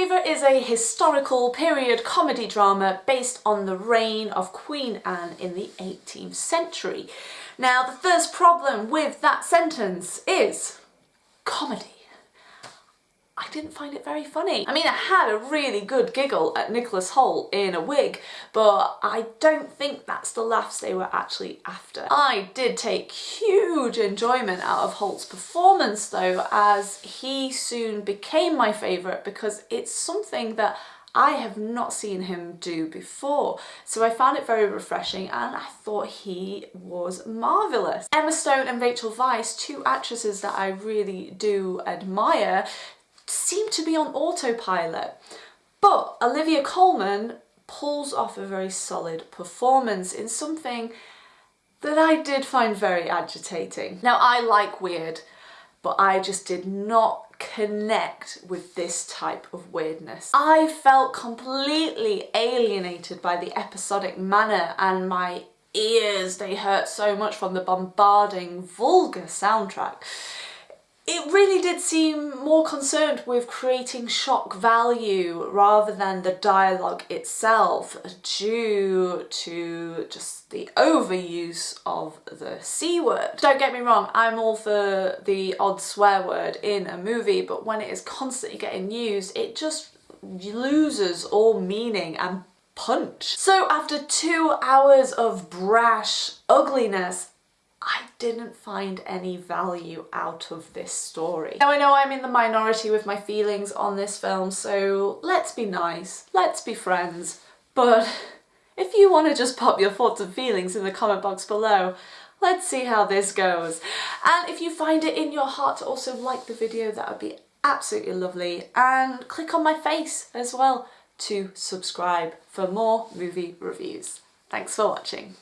Favourite is a historical period comedy drama based on the reign of Queen Anne in the 18th century. Now the first problem with that sentence is comedy. Didn't find it very funny. I mean, I had a really good giggle at Nicholas Hoult in a wig, but I don't think that's the laughs they were actually after. I did take huge enjoyment out of Hoult's performance though, as he soon became my favourite because it's something that I have not seen him do before. So I found it very refreshing and I thought he was marvellous. Emma Stone and Rachel Weisz, two actresses that I really do admire, seem to be on autopilot. But Olivia Colman pulls off a very solid performance in something that I did find very agitating. Now I like weird, but I just did not connect with this type of weirdness. I felt completely alienated by the episodic manner and my ears, they hurt so much from the bombarding, vulgar soundtrack it really did seem more concerned with creating shock value rather than the dialogue itself due to just the overuse of the C word. Don't get me wrong, I'm all for the odd swear word in a movie, but when it is constantly getting used, it just loses all meaning and punch. So after two hours of brash ugliness, I didn't find any value out of this story. Now I know I'm in the minority with my feelings on this film, so let's be nice, let's be friends, but if you want to just pop your thoughts and feelings in the comment box below, let's see how this goes. And if you find it in your heart to also like the video, that would be absolutely lovely. And click on my face as well to subscribe for more movie reviews. Thanks for watching.